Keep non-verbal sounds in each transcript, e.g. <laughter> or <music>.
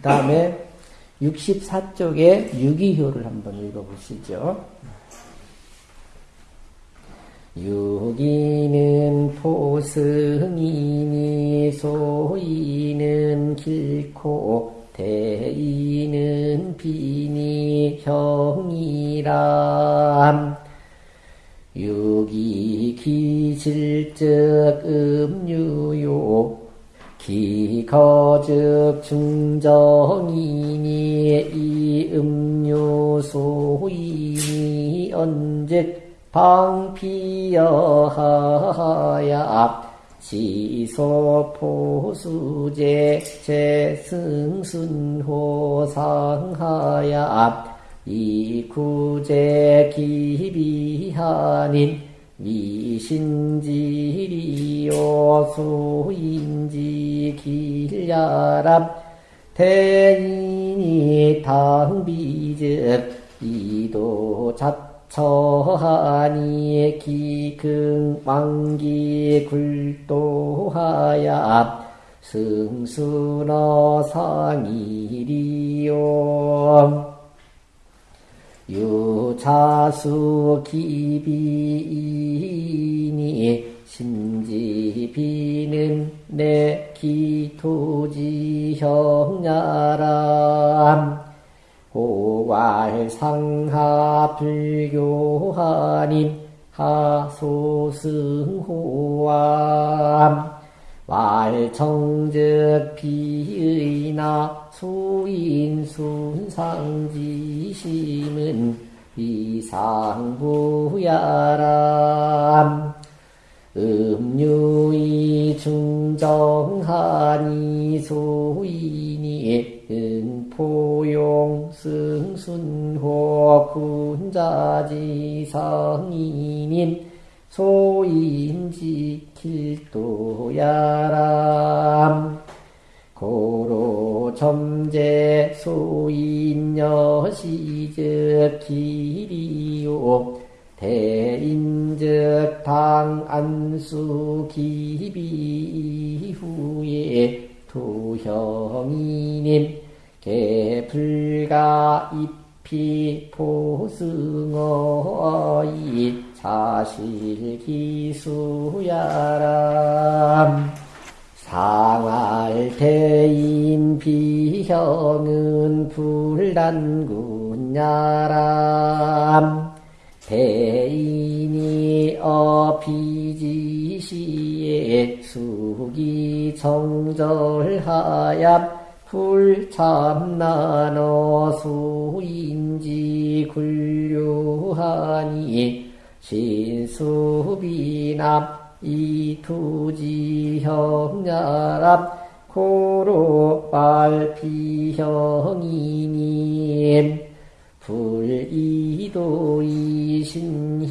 그 다음에 64쪽에 유기효를 한번 읽어보시죠. 유기는 포승이니 소이는 길고 대이는 비니 형이람 유기 기질적 음유요 기거적 중정이니 이 음료 소이니 언제 방피여하야 지소포수제 제승순호상하야 이구제 기비하닌 미신지리 요 수인지 길야랍 대인이 당비즉 이도 자처하니 기근왕기 굴도하야 승순어 상일이요. 유자수 기비이니 심지비는 내 기토지 형야람 호괄상하 불교하님 하소승호암 말청즉 비의나 수인순상지심은 이상부야람 음유이 중정하니 소인이 은포용 승순호 군자지성인인 소인지 길도야람. 고로 점제 소인여시즉 길이요 대인즉 당 안수 기비 이후에 도형이님 개불가 잎이 포승어이 사실기수야람 상알대인 비형은 불단군야람 대인이 어비지시에 수기 정절하야 불참나너 수인지 굴류하니 신수비남 이투지형야람 고로 빨피형이님 불이도이 신형이면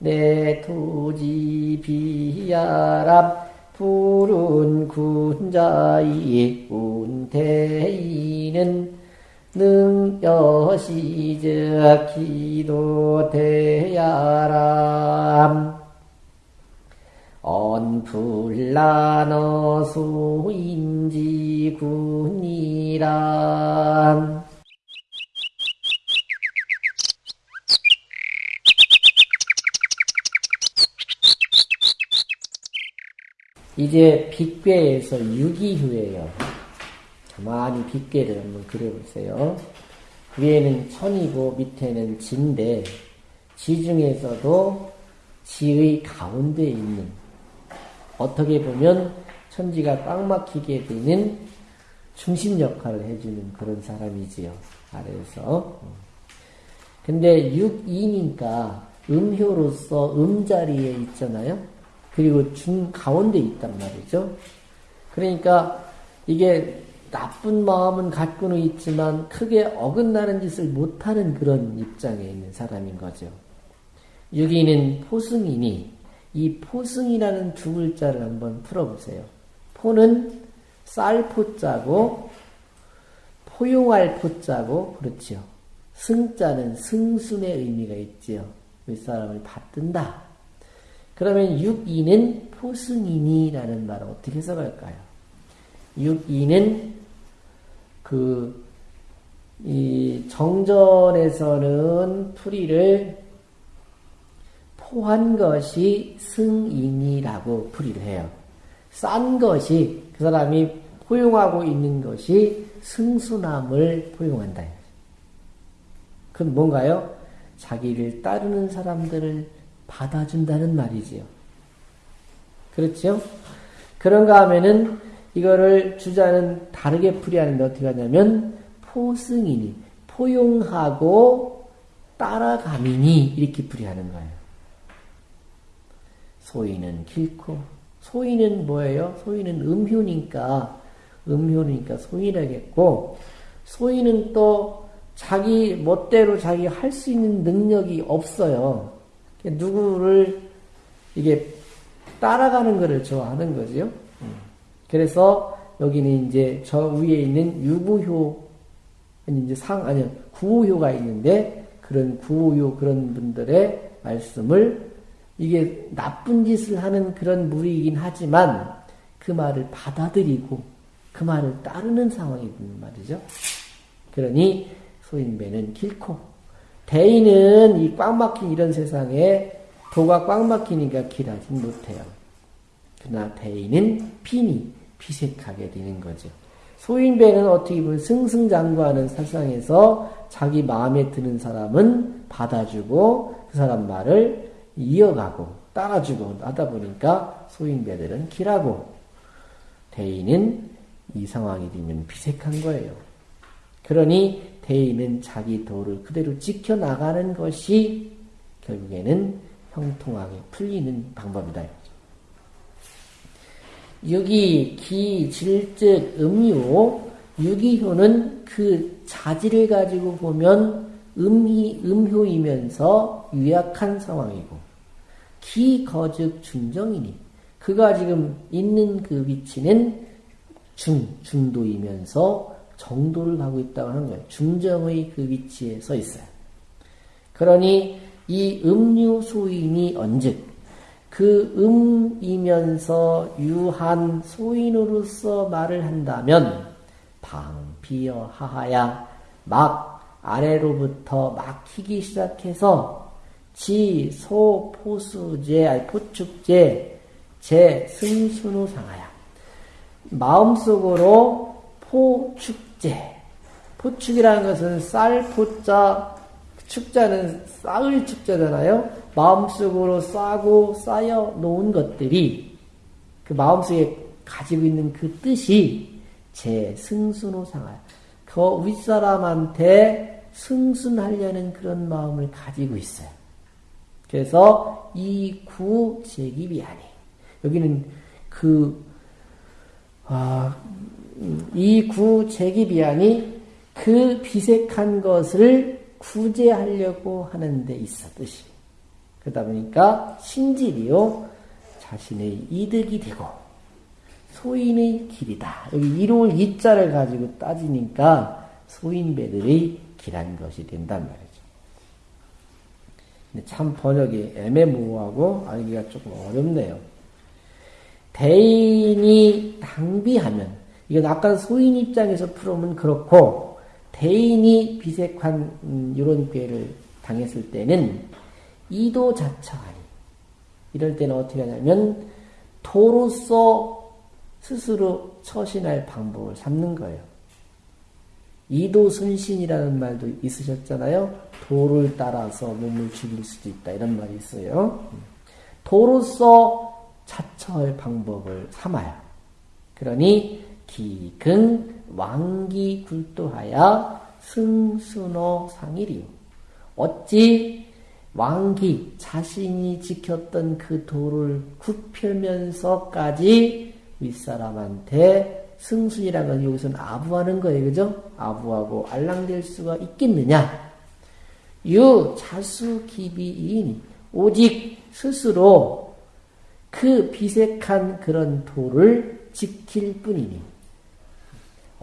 내 투지 비야람 푸른 군자이 운대이는 능여시적 기도대야람. 언불라너 소인지 군이람 이제 빅괴에서 유기휴예요. 가만히 빅괴를 한번 그려보세요. 위에는 천이고 밑에는 지인데 지 중에서도 지의 가운데 있는 어떻게 보면 천지가 꽉 막히게 되는 중심 역할을 해주는 그런 사람이지요. 아래에서. 근데 6이니까 음효로서 음자리에 있잖아요. 그리고 중 가운데 있단 말이죠. 그러니까 이게 나쁜 마음은 갖고는 있지만 크게 어긋나는 짓을 못하는 그런 입장에 있는 사람인 거죠. 여기는 포승이니 이 포승이라는 두 글자를 한번 풀어보세요. 포는 쌀포자고 포용할 포자고 그렇죠. 승자는 승순의 의미가 있지요. 윗사람을 받든다. 그러면 6이는 포승이니라는 말을 어떻게 해석할까요? 6이는 그, 이 정전에서는 풀이를 포한 것이 승인이라고 풀이를 해요. 싼 것이 그 사람이 포용하고 있는 것이 승순함을 포용한다. 그건 뭔가요? 자기를 따르는 사람들을 받아준다는 말이지요. 그렇죠? 그런가 하면은 이거를 주자는 다르게 풀이하는데 어떻게 하냐면 포승이니 포용하고 따라가미니 이렇게 풀이하는 거예요. 소위는 길고 소위는 뭐예요? 소위는 음효니까 음효니까 소위라겠고 소위는 또 자기 멋대로 자기 할 수 있는 능력이 없어요. 누구를 이게 따라가는 것을 좋아하는 거죠. 그래서 여기는 이제 저 위에 있는 유부효 아니 이제 상 아니 구호효가 있는데 그런 구호효 그런 분들의 말씀을 이게 나쁜 짓을 하는 그런 무리이긴 하지만 그 말을 받아들이고 그 말을 따르는 상황이 있는 말이죠. 그러니 소인배는 길고 대인은 이 꽉 막힌 이런 세상에 도가 꽉 막히니까 길하진 못해요. 그러나 대인은 빈이 비색하게 되는 거죠. 소인배는 어떻게 보면 승승장구하는 세상에서 자기 마음에 드는 사람은 받아주고 그 사람 말을 이어가고 따라주고 하다 보니까 소인배들은 길하고 대인은 이 상황이 되면 비색한 거예요. 그러니 대인은 자기 도를 그대로 지켜나가는 것이 결국에는 형통하게 풀리는 방법이다. 유기, 기, 질 즉, 음유, 유기효는 그 자질을 가지고 보면 음희, 음효이면서 유약한 상황이고, 기, 거즉, 중정이니, 그가 지금 있는 그 위치는 중, 중도이면서 정도를 가고 있다고 하는 거예요. 중정의 그 위치에 서 있어요. 그러니 이 음유 소인이 언즉 그 음이면서 유한 소인으로서 말을 한다면 방비어 하하야 막 아래로부터 막히기 시작해서 지, 소, 포수제, 아니 포축제, 제, 승순우 상하야 마음속으로 포축 제 포축이라는 것은 쌀, 포자, 축자는 쌀을 축자잖아요. 마음속으로 싸고 쌓여 놓은 것들이 그 마음속에 가지고 있는 그 뜻이 제 승순호 상할. 그 윗사람한테 승순하려는 그런 마음을 가지고 있어요. 그래서 이 구 제기비 아니. 여기는 그, 아, 이 구 제기비안이 그 비색한 것을 구제하려고 하는 데 있어, 뜻이. 그러다 보니까 신질이요 자신의 이득이 되고 소인의 길이다. 여기 이로울 이자를 가지고 따지니까 소인배들의 길한 것이 된단 말이죠. 근데 참 번역이 애매모호하고 알기가 조금 어렵네요. 대인이 당비하면 이건 아까 소인 입장에서 풀으면 그렇고 대인이 비색한 음, 이런 꾀를 당했을 때는 이도 자처하니. 이럴 때는 어떻게 하냐면 도로서 스스로 처신할 방법을 삼는 거예요. 이도 순신이라는 말도 있으셨잖아요. 도를 따라서 몸을 죽일 수도 있다. 이런 말이 있어요. 도로서 자처할 방법을 삼아요. 그러니 기근 왕기 굴도하여 승순호 상일이요. 어찌 왕기 자신이 지켰던 그 도를 굽혀면서까지 윗사람한테 승순이라는 건 여기서는 아부하는 거예요. 그죠? 아부하고 알랑될 수가 있겠느냐? 유 자수 기비이니 오직 스스로 그 비색한 그런 도를 지킬 뿐이니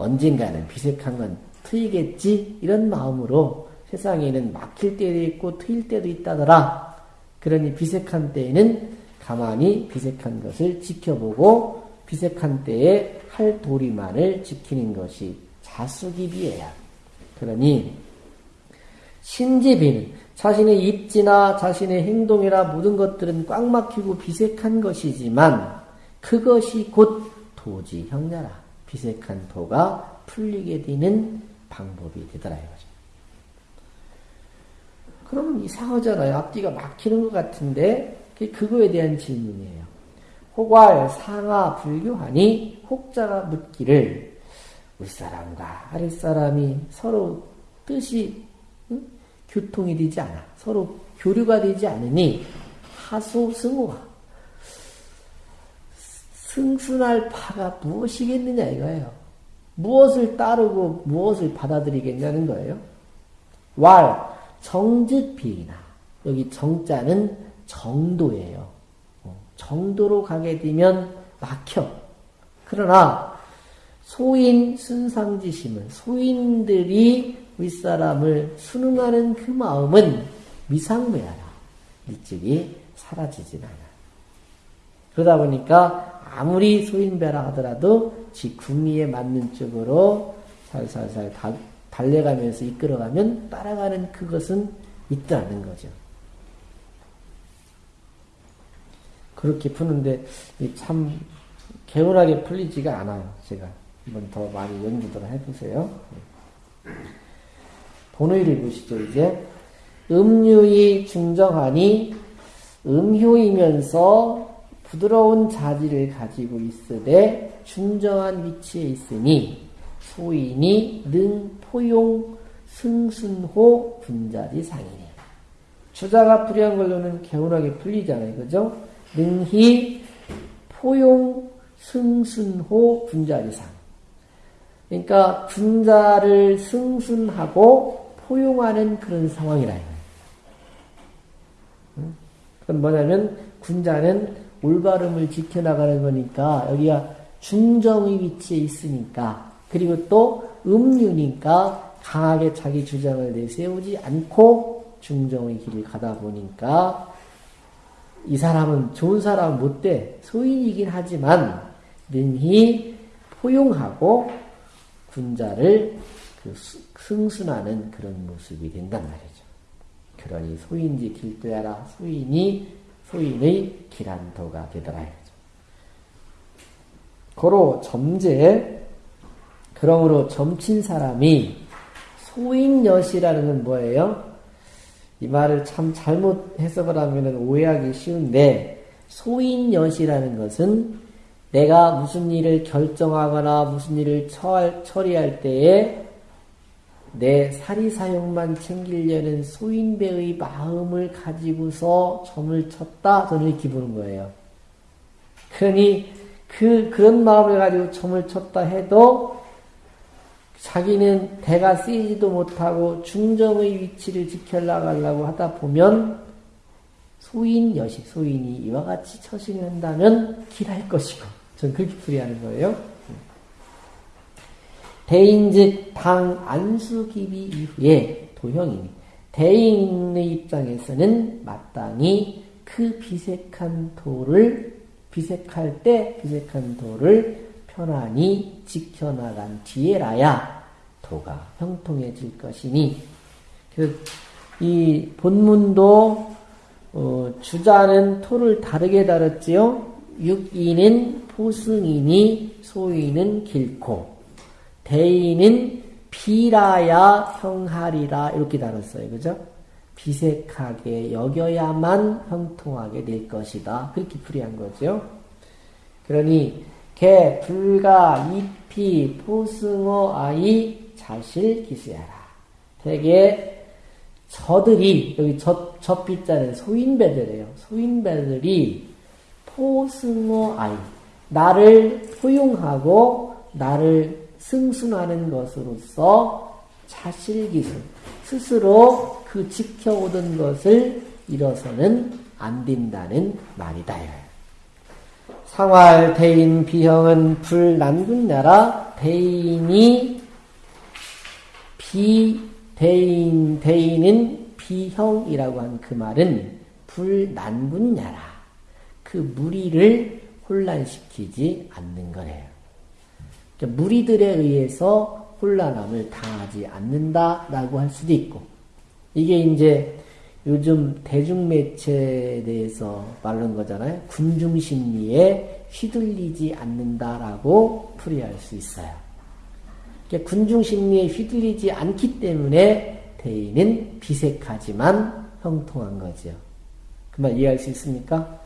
언젠가는 비색한 건 트이겠지 이런 마음으로 세상에는 막힐 때도 있고 트일 때도 있다더라. 그러니 비색한 때에는 가만히 비색한 것을 지켜보고 비색한 때에 할 도리만을 지키는 것이 자수기비예요. 그러니 신지비는 자신의 입지나 자신의 행동이나 모든 것들은 꽉 막히고 비색한 것이지만 그것이 곧 도지 형냐라. 비색한 도가 풀리게 되는 방법이 되더라 이거죠. 그러면 이상하잖아요. 앞뒤가 막히는 것 같은데 그거에 대한 질문이에요. 혹알 상하 불교하니 혹자가 묻기를 윗사람과 아랫사람이 서로 뜻이 응? 교통이 되지 않아. 서로 교류가 되지 않으니 하소 승호가 승순할 파가 무엇이겠느냐 이거예요. 무엇을 따르고 무엇을 받아들이겠냐는 거예요. 왈 정즉비나 여기 정자는 정도예요. 어, 정도로 가게 되면 막혀. 그러나 소인 순상지심은 소인들이 윗사람을 순응하는 그 마음은 미상매하라. 일찍이 사라지진 않아. 그러다 보니까 아무리 소인배라 하더라도 지 궁리에 맞는 쪽으로 살살살 달려가면서 이끌어가면 따라가는 그것은 있다는 거죠. 그렇게 푸는데 참 개운하게 풀리지가 않아요. 제가 한번 더 많이 연구를 해보세요. 본의를 보시죠, 이제. 음유이 중정하니 음효이면서 부드러운 자질을 가지고 있으되 중정한 위치에 있으니 소인이 능 포용 승순호 분자지 상이니 주자가 불리한 걸로는 개운하게 풀리잖아요. 그죠? 능히 포용 승순호 분자지 상. 그러니까 분자를 승순하고 포용하는 그런 상황이라. 그건 뭐냐면 군자는 올바름을 지켜나가는 거니까 여기가 중정의 위치에 있으니까. 그리고 또 음유니까 강하게 자기 주장을 내세우지 않고 중정의 길을 가다 보니까 이 사람은 좋은 사람은 못돼. 소인이긴 하지만 능히 포용하고 군자를 그 승순하는 그런 모습이 된단 말이죠. 그러니 소인지 길도야라. 소인이 소인의 길한도가 되더라. 고로 점제 그러므로 점친 사람이 소인여시라는 건 뭐예요? 이 말을 참 잘못 해석을 하면 오해하기 쉬운데 소인여시라는 것은 내가 무슨 일을 결정하거나 무슨 일을 처리할 때에 내 사리 사욕만 챙기려는 소인배의 마음을 가지고서 점을 쳤다 이렇게 보는 거예요. 그러니 그 그런 마음을 가지고 점을 쳤다 해도 자기는 대가 쓰이지도 못하고 중정의 위치를 지켜나가려고 하다 보면 소인 여식 소인이 이와 같이 처신을 한다면 길할 것이고 전 그렇게 풀이하는 거예요. 대인즉 당 안수기비 이후에 도형이니 대인의 입장에서는 마땅히 그 비색한 도를 비색할 때 비색한 도를 편안히 지켜나간 뒤에라야 도가 형통해질 것이니 그이 본문도 어, 주자는 토를 다르게 다뤘지요. 육인은 포승이니 소인은 길고 대인은 비라야 형하리라 이렇게 다뤘어요. 그죠? 비색하게 여겨야만 형통하게 될 것이다. 그렇게 풀이한 거죠. 그러니 개, 불가, 이피, 포승어, 아이, 자실, 기수야라. 대개 저들이 여기 저, 저비자는 소인배들이에요. 소인배들이 포승어 아이 나를 포용하고 나를 승순하는 것으로서 자실기술, 스스로 그 지켜오던 것을 잃어서는 안 된다는 말이다. 상활 대인 비형은 불난군 나라 대인이 비대인 대인은 비형이라고 한 그 말은 불난군 나라 그 무리를 혼란시키지 않는 거래요. 그러니까 무리들에 의해서 혼란함을 당하지 않는다라고 할 수도 있고, 이게 이제 요즘 대중매체에 대해서 말하는 거잖아요. 군중심리에 휘둘리지 않는다라고 풀이할 수 있어요. 그러니까 군중심리에 휘둘리지 않기 때문에 대인은 비색하지만 형통한 거죠. 그말 이해할 수 있습니까?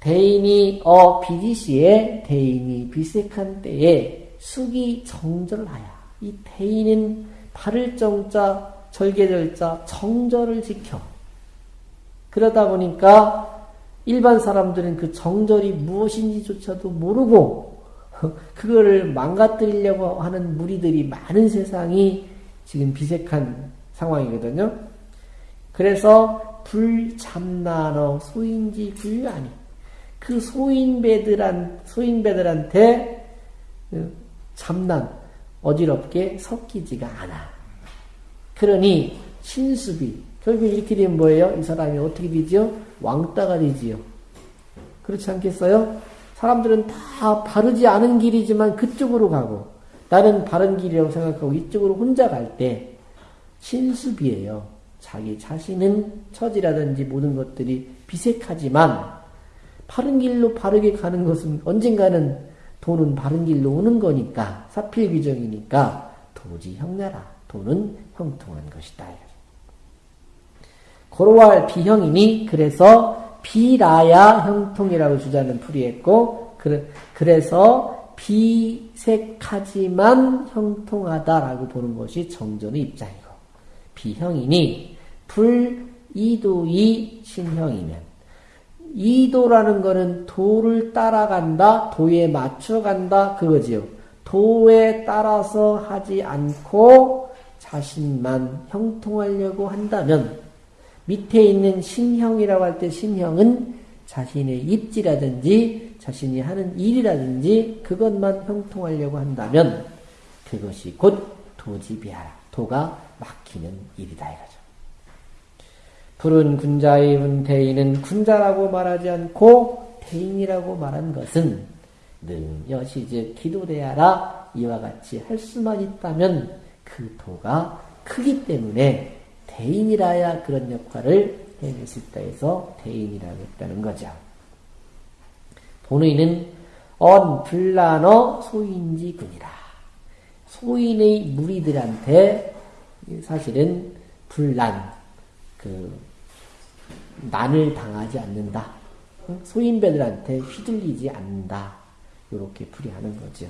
대인이 어 비디시에 대인이 비색한 때에 숙이 정절하야. 이 대인은 바를 정자 절개절자 정절을 지켜. 그러다 보니까 일반 사람들은 그 정절이 무엇인지조차도 모르고 <laughs> 그거를 망가뜨리려고 하는 무리들이 많은 세상이 지금 비색한 상황이거든요. 그래서 불참나너 소인지 불안이 그 소인배들한 소인배들한테 참난 어지럽게 섞이지가 않아. 그러니 신수비 결국 이렇게 되면 뭐예요? 이 사람이 어떻게 되지요? 왕따가 되지요. 그렇지 않겠어요? 사람들은 다 바르지 않은 길이지만 그쪽으로 가고 나는 바른 길이라고 생각하고 이쪽으로 혼자 갈 때 신수비예요. 자기 자신은 처지라든지 모든 것들이 비색하지만 바른 길로 바르게 가는 것은 언젠가는 돈은 바른 길로 오는 거니까 사필귀정이니까 도지 형나라 돈은 형통한 것이다. 고로할 비형이니 그래서 비라야 형통이라고 주자는 풀이했고 그래서 비색하지만 형통하다라고 보는 것이 정전의 입장이고 비형이니 불 이도이 신형이면 이도라는 것은 도를 따라간다, 도에 맞춰간다 그거지요. 도에 따라서 하지 않고 자신만 형통하려고 한다면 밑에 있는 신형이라고 할 때 신형은 자신의 입지라든지 자신이 하는 일이라든지 그것만 형통하려고 한다면 그것이 곧 도지비하라. 도가 막히는 일이다 이거죠. 푸른 군자의 문대인은 군자라고 말하지 않고 대인이라고 말한 것은 능 여시 즉 기도대하라 이와 같이 할 수만 있다면 그 도가 크기 때문에 대인이라야 그런 역할을 해낼 수 있다 해서 대인이라고 했다는 거죠. 본의는 언 불란어 소인지군이라. 소인의 무리들한테 사실은 불난, 그, 난을 당하지 않는다. 소인배들한테 휘둘리지 않는다. 이렇게 풀이하는 거죠.